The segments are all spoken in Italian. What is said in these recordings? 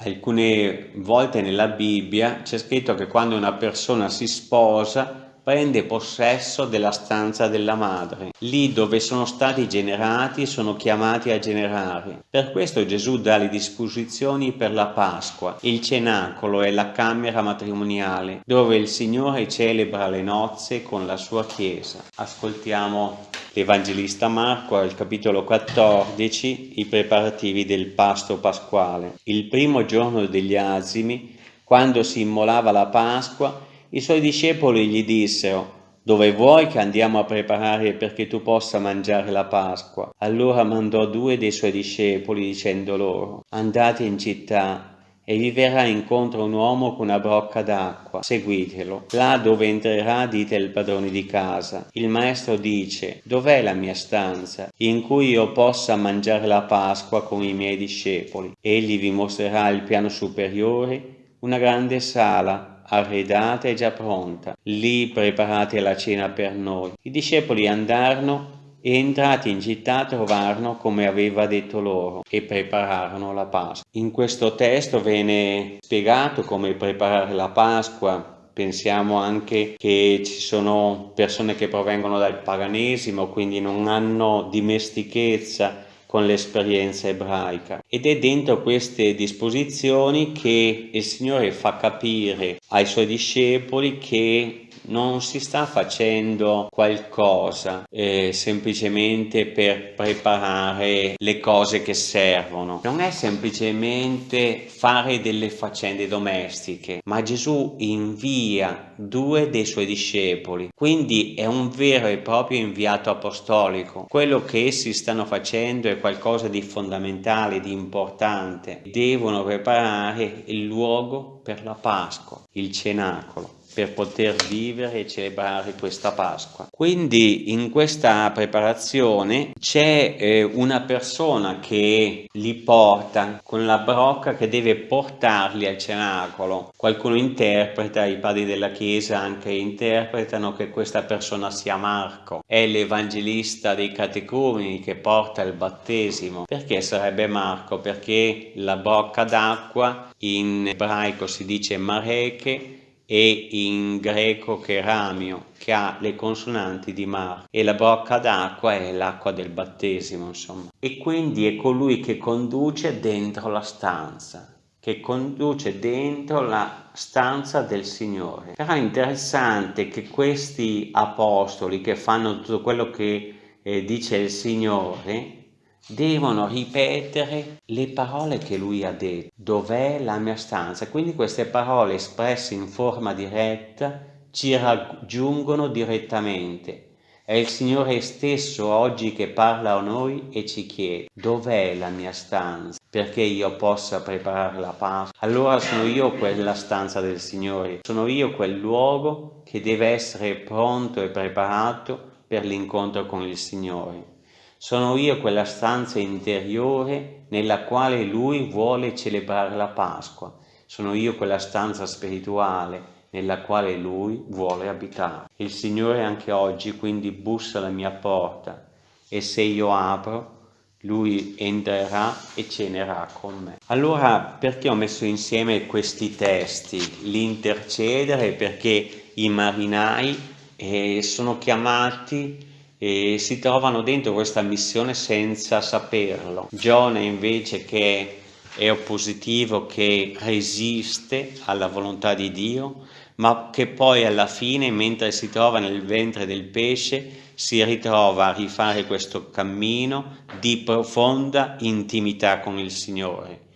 Alcune volte nella Bibbia c'è scritto che quando una persona si sposa prende possesso della stanza della madre. Lì dove sono stati generati sono chiamati a generare. Per questo Gesù dà le disposizioni per la Pasqua. Il cenacolo è la camera matrimoniale dove il Signore celebra le nozze con la sua Chiesa. Ascoltiamo l'Evangelista Marco al capitolo 14 i preparativi del pasto pasquale. Il primo giorno degli azimi, quando si immolava la Pasqua, i suoi discepoli gli dissero, dove vuoi che andiamo a preparare perché tu possa mangiare la Pasqua? Allora mandò due dei suoi discepoli dicendo loro, andate in città e vi verrà incontro un uomo con una brocca d'acqua, seguitelo. Là dove entrerà dite il padrone di casa. Il maestro dice, dov'è la mia stanza, in cui io possa mangiare la Pasqua con i miei discepoli? Egli vi mostrerà il piano superiore, una grande sala arredata e già pronta. Lì preparate la cena per noi. I discepoli andarono e entrati in città trovarono come aveva detto loro e prepararono la Pasqua. In questo testo viene spiegato come preparare la Pasqua, pensiamo anche che ci sono persone che provengono dal paganesimo, quindi non hanno dimestichezza con l'esperienza ebraica ed è dentro queste disposizioni che il Signore fa capire ai suoi discepoli che non si sta facendo qualcosa eh, semplicemente per preparare le cose che servono. Non è semplicemente fare delle faccende domestiche, ma Gesù invia due dei suoi discepoli, quindi è un vero e proprio inviato apostolico. Quello che essi stanno facendo è qualcosa di fondamentale, di importante. Devono preparare il luogo per la Pasqua, il cenacolo per poter vivere e celebrare questa Pasqua. Quindi in questa preparazione c'è eh, una persona che li porta con la brocca che deve portarli al cenacolo. Qualcuno interpreta, i padri della chiesa anche interpretano che questa persona sia Marco, è l'evangelista dei catecumeni che porta il battesimo. Perché sarebbe Marco? Perché la brocca d'acqua in ebraico si dice mareche e in greco cheramio, che ha le consonanti di mar, e la brocca d'acqua è l'acqua del battesimo, insomma. E quindi è colui che conduce dentro la stanza, che conduce dentro la stanza del Signore. Però è interessante che questi apostoli che fanno tutto quello che eh, dice il Signore, devono ripetere le parole che lui ha detto. Dov'è la mia stanza? Quindi queste parole espresse in forma diretta ci raggiungono direttamente. È il Signore stesso oggi che parla a noi e ci chiede dov'è la mia stanza perché io possa preparare la Pasqua. Allora sono io quella stanza del Signore, sono io quel luogo che deve essere pronto e preparato per l'incontro con il Signore. Sono io quella stanza interiore nella quale Lui vuole celebrare la Pasqua. Sono io quella stanza spirituale nella quale Lui vuole abitare. Il Signore anche oggi quindi bussa alla mia porta e se io apro lui entrerà e cenerà con me. Allora perché ho messo insieme questi testi? L'intercedere perché i marinai eh, sono chiamati e si trovano dentro questa missione senza saperlo. Giona invece che è oppositivo, che resiste alla volontà di Dio, ma che poi alla fine, mentre si trova nel ventre del pesce, si ritrova a rifare questo cammino di profonda intimità con il Signore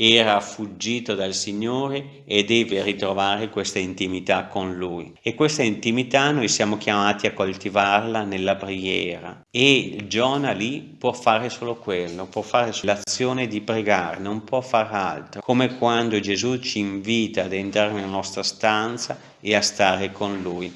era fuggito dal Signore e deve ritrovare questa intimità con Lui. E questa intimità noi siamo chiamati a coltivarla nella preghiera. E Giona lì può fare solo quello, può fare l'azione di pregare, non può fare altro. Come quando Gesù ci invita ad entrare nella nostra stanza e a stare con Lui.